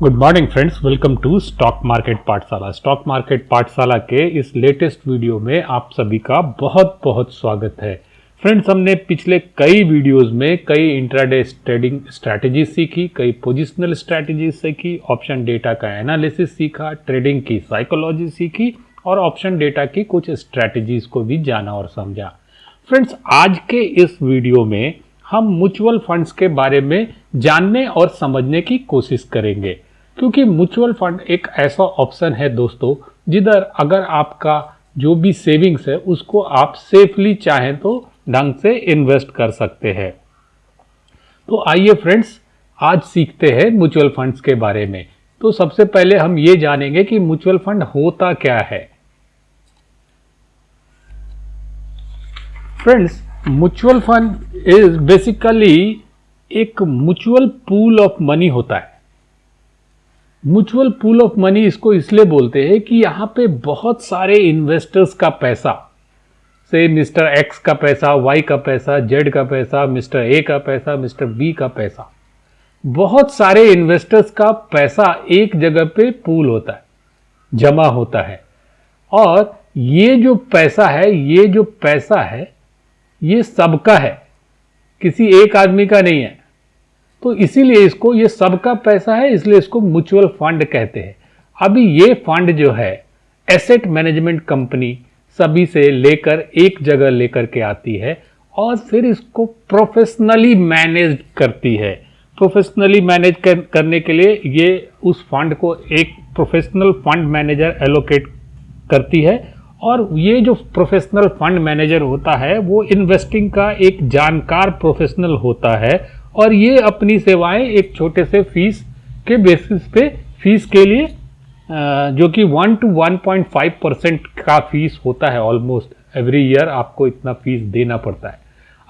Good morning friends welcome to stock market पाठशाला stock market पाठशाला के इस लेटेस्ट वीडियो में आप सभी का बहुत बहुत स्वागत है। फ्रेंड्स हमने पिछले कई वीडियोस में कई इंट्राडे ट्रेडिंग स्ट्रैटेजी सीखी, कई पोजिशनल स्ट्रैटेजी सीखी ऑप्शन डेटा का एनालिसिस सीखा ट्रेडिंग की साइकोलॉजी सीखी, और ऑप्शन डेटा की कुछ स्ट्रैटेजीज को भी जाना और समझा। फ्रेंड्स आज के इस वीडियो में हम म्यूचुअल फंड्स के बारे में जानने और समझने की कोशिश करेंगे। क्योंकि म्यूचुअल फंड एक ऐसा ऑप्शन है दोस्तों, जिधर अगर आपका जो भी सेविंग्स है, उसको आप सेफली चाहें तो ढंग से इन्वेस्ट कर सकते हैं। तो आइए फ्रेंड्स आज सीखते हैं म्यूचुअल फंड्स के बारे में। तो सबसे पहले हम ये जानेंगे कि म्यूचुअल फंड होता क्या है। Friends mutual fund is basically एक म्यूचुअल पूल ऑफ़ मनी होता है। म्यूचुअल पूल ऑफ़ मनी इसको इसलिए बोलते हैं कि यहाँ पे बहुत सारे इन्वेस्टर्स का पैसा से मिस्टर एक्स का पैसा वाई का पैसा जेड का पैसा मिस्टर ए का पैसा मिस्टर बी का पैसा। बहुत सारे इन्वेस्टर्स का पैसा एक जगह पे पूल होता है, जमा होता है। और ये जो पैसा है, ये जो पैसा है, ये सबका है। किसी एक आदमी का नहीं है। तो इसीलिए इसको ये सबका पैसा है इसलिए इसको म्यूचुअल फंड कहते हैं। अभी ये फंड जो है एसेट मैनेजमेंट कंपनी सभी से लेकर एक जगह लेकर के आती है और फिर इसको प्रोफेशनली मैनेज करती है। प्रोफेशनली मैनेज कर, करने के लिए ये उस फंड को एक प्रोफेशनल फंड मैनेजर एलोकेट करती है और ये जो प्रोफेशनल फंड मैनेजर होता है वो इन्वेस्टिंग का एक जानकार प्रोफेशनल होता है और ये अपनी सेवाएँ एक छोटे से फ़ीस के बेसिस पे फ़ीस के लिए जो कि one two one point five percent का फ़ीस होता है ऑलमोस्ट एवरी ईयर आपको इतना फ़ीस देना पड़ता है।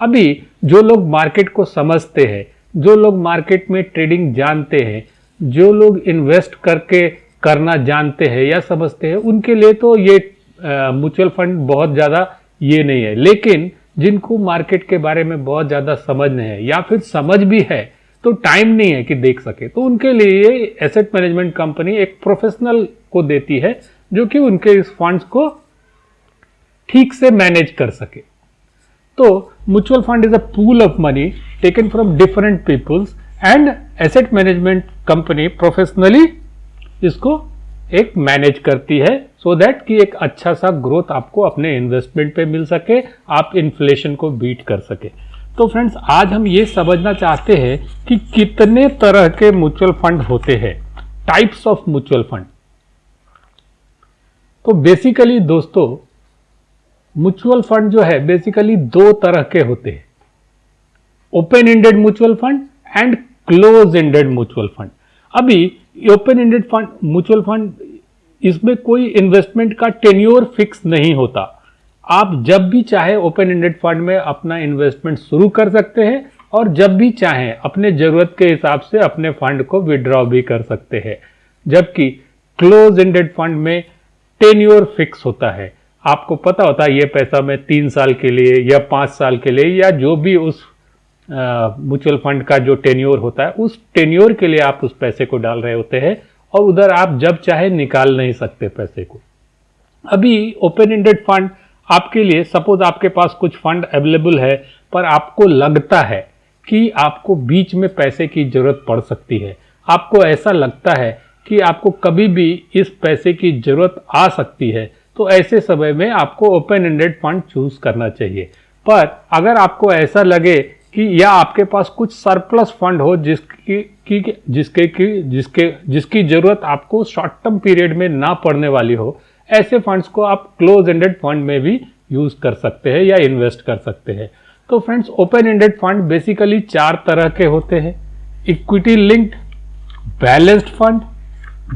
अभी जो लोग मार्केट को समझते हैं, जो लोग मार्केट में ट्रेडिंग जानते हैं, जो लोग इन्वेस्ट करके करना जानते हैं या समझते हैं, उनके लिए तो ये म्यूचुअल फंड बहुत ज़्यादा ये नहीं है। लेकिन जिनको मार्केट के बारे में बहुत ज़्यादा समझ नहीं है, या फिर समझ भी है तो टाइम नहीं है कि देख सके। तो उनके लिए एसेट मैनेजमेंट कंपनी एक प्रोफेशनल को देती है, जो कि उनके इस फंड्स को ठीक से मैनेज कर सके। तो mutual fund is a pool of money taken from different peoples and asset management company professionally इसको एक मैनेज करती है सो so दैट कि एक अच्छा सा ग्रोथ आपको अपने इन्वेस्टमेंट पे मिल सके, आप इन्फ्लेशन को बीट कर सके। तो फ्रेंड्स आज हम ये समझना चाहते हैं कि कितने तरह के म्यूचुअल फंड होते हैं। टाइप्स ऑफ़ म्यूचुअल फंड तो बेसिकली दोस्तों म्यूचुअल फंड जो है बेसिकली दो तरह के होते हैं। Open ended mutual fund and close ended mutual fund अभी open ended fund mutual fund इसमें कोई इन्वेस्टमेंट का टेन्योर फिक्स नहीं होता। आप जब भी चाहे ओपन इंडेड फंड में अपना इन्वेस्टमेंट शुरू कर सकते हैं और जब भी चाहें अपने ज़रूरत के हिसाब से अपने फंड को विड्रॉ भी कर सकते हैं। जबकि क्लोज इंडेड फंड में टेन्योर फिक्स होता है। आपको पता होता है ये पैसा मैं तीन साल के लिए या पाँच साल के लिए या जो भी उस म्यूचुअल फंड का जो टेन्योर होता है, उस टेन्योर के लिए आप उस पैसे को डाल रहे होते हैं और उधर आप जब चाहे निकाल नहीं सकते पैसे को। अभी ओपन एंडेड फंड आपके लिए, सपोज़ आपके पास कुछ फंड अवेलेबल है, पर आपको लगता है कि आपको बीच में पैसे की ज़रूरत पड़ सकती है। आपको ऐसा लगता है कि आपको कभी भी इस पैसे की ज़रूरत आ सकती है तो ऐसे समय में आपको ओपन एंडेड फंड चूज़ करना चाहिए। पर अगर आपको ऐसा लगे या आपके पास कुछ सरप्लस फंड हो जिसकी, की, जिसके की, जिसके, जिसकी ज़रूरत आपको शॉर्ट टर्म पीरियड में ना पड़ने वाली हो, ऐसे फंड्स को आप क्लोज एंडेड फंड में भी यूज़ कर सकते हैं या इन्वेस्ट कर सकते हैं। तो friends open ended fund basically चार तरह के होते हैं। Equity linked balanced fund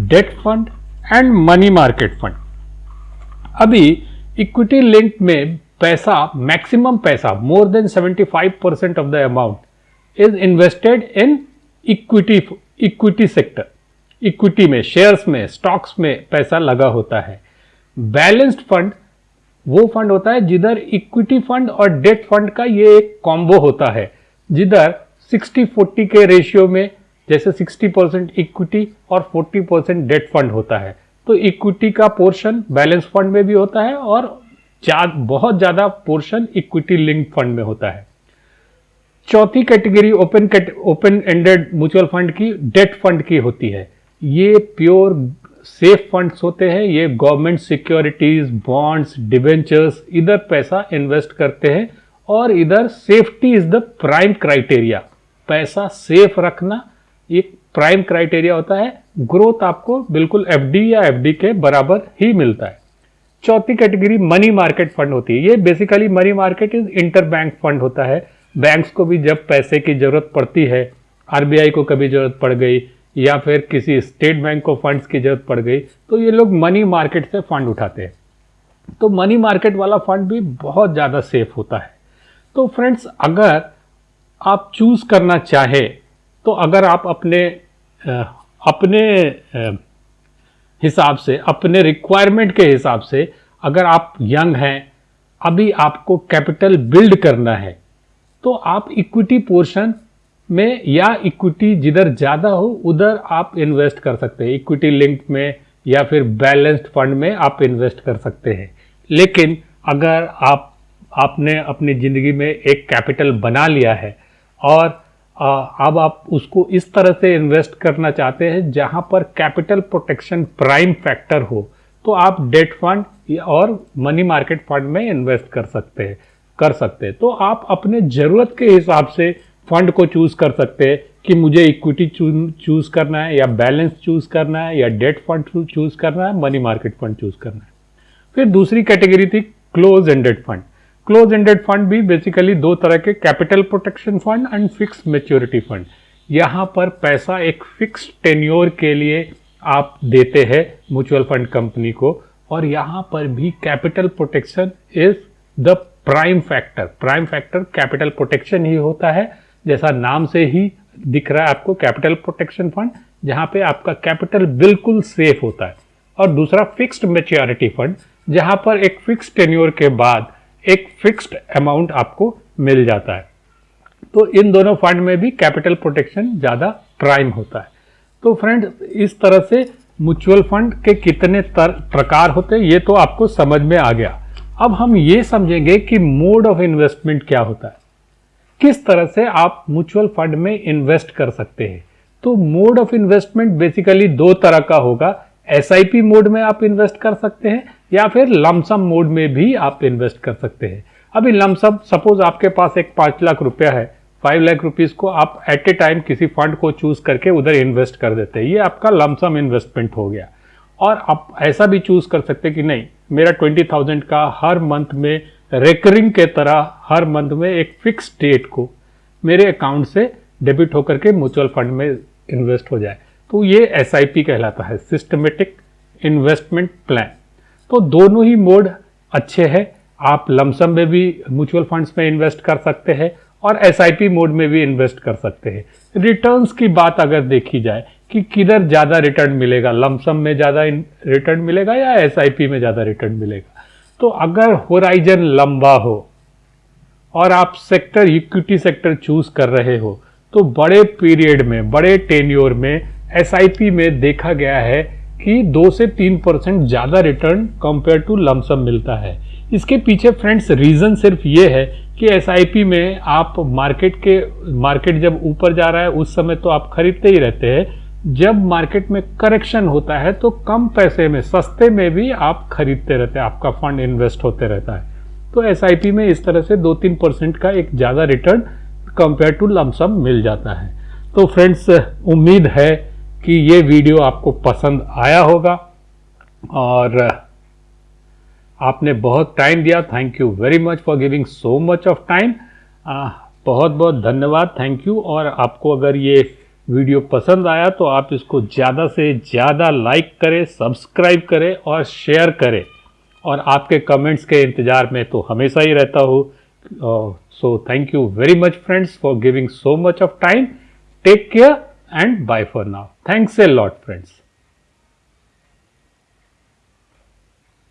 debt fund and money market fund अभी इक्विटी लिंक में पैसा मैक्सिमम पैसा more than 75 percent of the amount is invested in equity equity sector equity में शेयर्स में स्टॉक्स में पैसा लगा होता है। बैलेंस्ड फंड वो फंड होता है जिधर इक्विटी फंड और डेट फंड का ये एक कॉम्बो होता है। जिधर 60 40 के रेशियो में, जैसे 60 परसेंट इक्विटी और 40 परसेंट डेट फंड होता है। तो इक्विटी का पोर्शन बैलेंस फंड में भी होता है और जा, बहुत ज़्यादा पोर्शन इक्विटी लिंक फंड में होता है। चौथी category open open ended mutual fund की डेट फंड की होती है। ये प्योर सेफ़ फंड्स होते हैं ये गवर्नमेंट सिक्योरिटीज बॉन्ड्स डिवेंचर्स इधर पैसा इन्वेस्ट करते हैं और इधर safety is the prime criteria पैसा सेफ़ रखना एक प्राइम क्राइटेरिया होता है। ग्रोथ आपको बिल्कुल एफडी या एफडी के बराबर ही मिलता है। चौथी कैटेगरी मनी मार्केट फंड होती है। ये basically money market is inter bank fund होता है। बैंक्स को भी जब पैसे की ज़रूरत पड़ती है, आरबीआई को कभी ज़रूरत पड़ गई, या फिर किसी स्टेट बैंक को फंड्स की ज़रूरत पड़ गई तो ये लोग मनी मार्केट से फंड उठाते हैं। तो मनी मार्केट वाला फंड भी बहुत ज़्यादा सेफ़ होता है। तो फ्रेंड्स, अगर आप चूज़ करना चाहे तो अगर आप अपने अपने हिसाब से, अपने रिक्वायरमेंट के हिसाब से, अगर आप यंग हैं, अभी आपको कैपिटल बिल्ड करना है तो आप इक्विटी पोर्शन में या इक्विटी जिधर ज़्यादा हो, उधर आप इन्वेस्ट कर सकते हैं। इक्विटी लिंक में या फिर बैलेंस्ड फंड में आप इन्वेस्ट कर सकते हैं। लेकिन अगर आप, आपने अपनी ज़िंदगी में एक कैपिटल बना लिया है, और अब आप उसको इस तरह से इन्वेस्ट करना चाहते हैं जहाँ पर कैपिटल प्रोटेक्शन प्राइम फैक्टर हो तो आप डेट फंड और मनी मार्केट फंड में इन्वेस्ट कर सकते हैं, कर सकते हैं। तो आप अपने ज़रूरत के हिसाब से फंड को चूज़ कर सकते हैं कि मुझे इक्विटी चूज़ करना है या बैलेंस चूज़ करना है या डेट फंड चूज़ करना है मनी मार्केट फंड चूज़ करना है। फिर दूसरी कैटेगरी थी close ended fund close ended fund भी बेसिकली दो तरह के capital protection fund and fix maturity fund यहाँ पर पैसा एक फिक्स टेन्योर के लिए आप देते हैं म्यूचुअल फंड कंपनी को और यहाँ पर भी capital protection is the prime factor prime factor capital protection ही होता है। जैसा नाम से ही दिख रहा है आपको कैपिटल प्रोटेक्शन फंड जहाँ पे आपका कैपिटल बिल्कुल सेफ़ होता है। और दूसरा फिक्स्ड मेच्योरिटी फंड जहाँ पर एक फिक्स टेन्योर के बाद एक फिक्स्ड अमाउंट आपको मिल जाता है। तो इन दोनों फंड में भी कैपिटल प्रोटेक्शन ज़्यादा प्राइम होता है। तो फ्रेंड इस तरह से म्यूचुअल फंड के कितने प्रकार होते हैं, ये तो आपको समझ में आ गया। अब हम ये समझेंगे कि मोड ऑफ़ इन्वेस्टमेंट क्या होता है। किस तरह से आप म्यूचुअल फंड में इन्वेस्ट कर सकते हैं। तो मोड ऑफ़ इन्वेस्टमेंट बेसिकली दो तरह का होगा। SIP मोड में आप इन्वेस्ट कर सकते हैं, या फिर लमसम मोड में भी आप इन्वेस्ट कर सकते हैं। अभी लमसम सपोज़ आपके पास एक पाँच लाख रुपया है फाइव लाख रुपीज़ को आप एट ए टाइम किसी फंड को चूज़ करके उधर इन्वेस्ट कर देते हैं। ये आपका लमसम इन्वेस्टमेंट हो गया। और आप ऐसा भी चूज़ कर सकते हैं कि नहीं, मेरा ट्वेंटी थाउज़ेंड का हर मंथ में रेकरिंग के तरह हर मंथ में एक फिक्स डेट को मेरे अकाउंट से डेबिट होकर के म्यूचुअल फंड में इन्वेस्ट हो जाए। तो ये एस कहलाता है सिस्टमेटिक इन्वेस्टमेंट प्लान तो दोनों ही मोड अच्छे हैं। आप लमसम में भी म्यूचुअल फंड्स में इन्वेस्ट कर सकते हैं और एसआईपी मोड में भी इन्वेस्ट कर सकते हैं। रिटर्न्स की बात अगर देखी जाए कि किधर ज़्यादा रिटर्न मिलेगा, लमसम में ज़्यादा रिटर्न मिलेगा या एसआईपी में ज़्यादा रिटर्न मिलेगा? तो अगर होराइजन लंबा हो और आप सेक्टर, इक्विटी सेक्टर चूज़ कर रहे हो तो बड़े पीरियड में, बड़े टेन्योर में एसआईपी में देखा गया है कि दो से तीन परसेंट ज़्यादा रिटर्न कंपेयर टू लमसम मिलता है। इसके पीछे फ्रेंड्स रीज़न सिर्फ़ ये है कि एसआईपी में आप मार्केट के मार्केट जब ऊपर जा रहा है, उस समय तो आप खरीदते ही रहते हैं। जब मार्केट में करेक्शन होता है तो कम पैसे में, सस्ते में भी आप खरीदते रहते हैं, आपका फंड इन्वेस्ट होते रहता है। तो एसआईपी में इस तरह से दो तीन परसेंट का एक ज़्यादा return compare to lump sum मिल जाता है। तो फ्रेंड्स उम्मीद है कि ये वीडियो आपको पसंद आया होगा और आपने बहुत टाइम दिया। Thank you very much for giving so much of time बहुत बहुत धन्यवाद। थैंक यू और आपको अगर ये वीडियो पसंद आया तो आप इसको ज़्यादा से ज़्यादा लाइक करें सब्सक्राइब करें और शेयर करें। और आपके कमेंट्स के इंतज़ार में तो हमेशा ही रहता हूँ। So thank you very much friends for giving so much of time take care and bye for now. Thanks a lot friends.